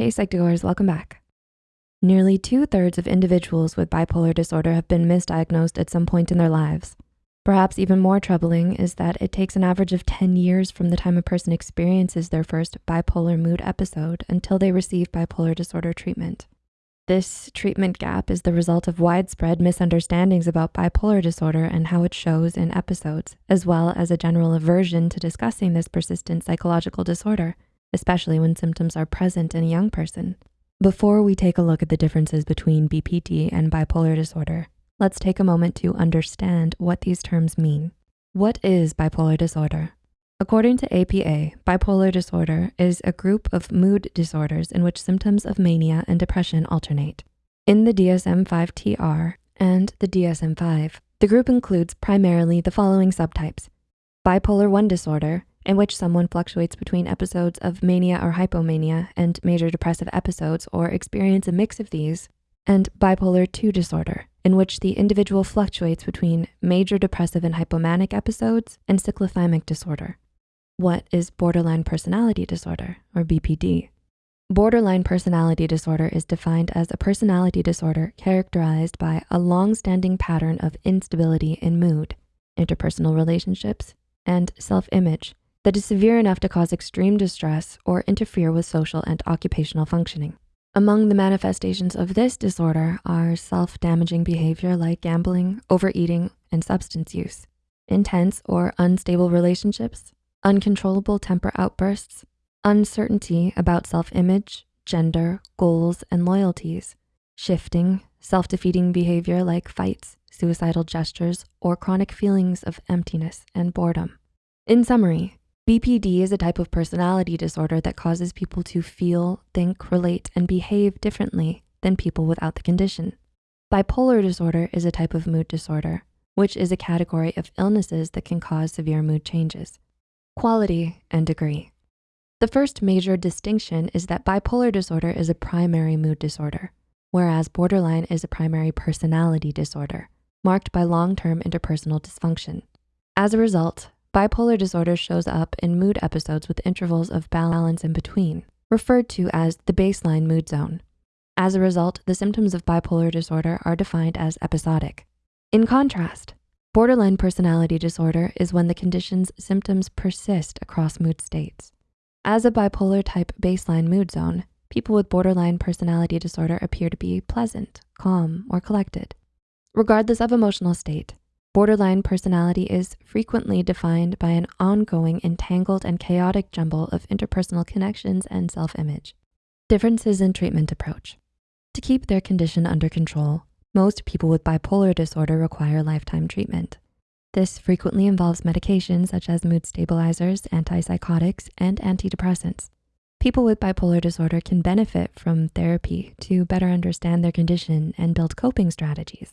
Hey Psych2Goers, welcome back. Nearly two thirds of individuals with bipolar disorder have been misdiagnosed at some point in their lives. Perhaps even more troubling is that it takes an average of 10 years from the time a person experiences their first bipolar mood episode until they receive bipolar disorder treatment. This treatment gap is the result of widespread misunderstandings about bipolar disorder and how it shows in episodes, as well as a general aversion to discussing this persistent psychological disorder especially when symptoms are present in a young person. Before we take a look at the differences between BPD and bipolar disorder, let's take a moment to understand what these terms mean. What is bipolar disorder? According to APA, bipolar disorder is a group of mood disorders in which symptoms of mania and depression alternate. In the DSM-5-TR and the DSM-5, the group includes primarily the following subtypes. Bipolar 1 disorder, in which someone fluctuates between episodes of mania or hypomania and major depressive episodes or experience a mix of these, and bipolar 2 disorder, in which the individual fluctuates between major depressive and hypomanic episodes and cyclothymic disorder. What is borderline personality disorder, or BPD? Borderline personality disorder is defined as a personality disorder characterized by a long-standing pattern of instability in mood, interpersonal relationships, and self-image that is severe enough to cause extreme distress or interfere with social and occupational functioning. Among the manifestations of this disorder are self-damaging behavior like gambling, overeating, and substance use, intense or unstable relationships, uncontrollable temper outbursts, uncertainty about self-image, gender, goals, and loyalties, shifting, self-defeating behavior like fights, suicidal gestures, or chronic feelings of emptiness and boredom. In summary, BPD is a type of personality disorder that causes people to feel, think, relate, and behave differently than people without the condition. Bipolar disorder is a type of mood disorder, which is a category of illnesses that can cause severe mood changes. Quality and degree. The first major distinction is that bipolar disorder is a primary mood disorder, whereas borderline is a primary personality disorder, marked by long-term interpersonal dysfunction. As a result, Bipolar disorder shows up in mood episodes with intervals of balance in between, referred to as the baseline mood zone. As a result, the symptoms of bipolar disorder are defined as episodic. In contrast, borderline personality disorder is when the condition's symptoms persist across mood states. As a bipolar type baseline mood zone, people with borderline personality disorder appear to be pleasant, calm, or collected. Regardless of emotional state, Borderline personality is frequently defined by an ongoing, entangled, and chaotic jumble of interpersonal connections and self-image. Differences in treatment approach. To keep their condition under control, most people with bipolar disorder require lifetime treatment. This frequently involves medications such as mood stabilizers, antipsychotics, and antidepressants. People with bipolar disorder can benefit from therapy to better understand their condition and build coping strategies.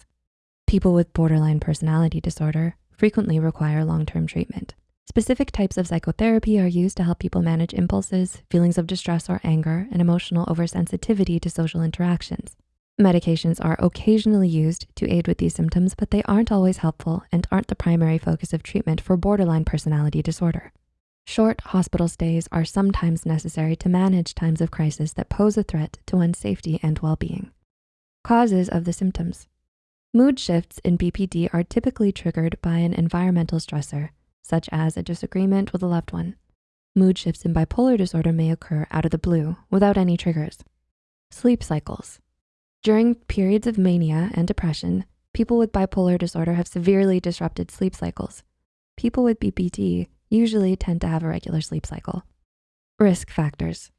People with borderline personality disorder frequently require long-term treatment. Specific types of psychotherapy are used to help people manage impulses, feelings of distress or anger, and emotional oversensitivity to social interactions. Medications are occasionally used to aid with these symptoms, but they aren't always helpful and aren't the primary focus of treatment for borderline personality disorder. Short hospital stays are sometimes necessary to manage times of crisis that pose a threat to one's safety and well-being. Causes of the symptoms. Mood shifts in BPD are typically triggered by an environmental stressor, such as a disagreement with a loved one. Mood shifts in bipolar disorder may occur out of the blue without any triggers. Sleep cycles. During periods of mania and depression, people with bipolar disorder have severely disrupted sleep cycles. People with BPD usually tend to have a regular sleep cycle. Risk factors.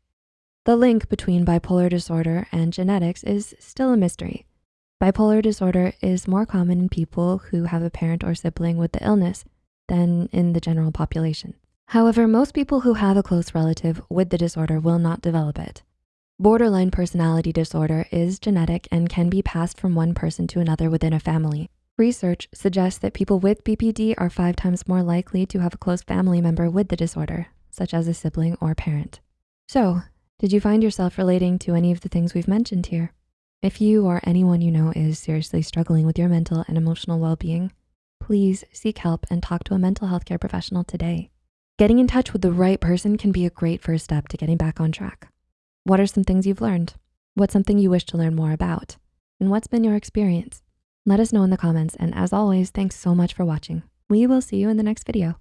The link between bipolar disorder and genetics is still a mystery. Bipolar disorder is more common in people who have a parent or sibling with the illness than in the general population. However, most people who have a close relative with the disorder will not develop it. Borderline personality disorder is genetic and can be passed from one person to another within a family. Research suggests that people with BPD are five times more likely to have a close family member with the disorder, such as a sibling or parent. So, did you find yourself relating to any of the things we've mentioned here? If you or anyone you know is seriously struggling with your mental and emotional well-being, please seek help and talk to a mental health care professional today. Getting in touch with the right person can be a great first step to getting back on track. What are some things you've learned? What's something you wish to learn more about? And what's been your experience? Let us know in the comments. And as always, thanks so much for watching. We will see you in the next video.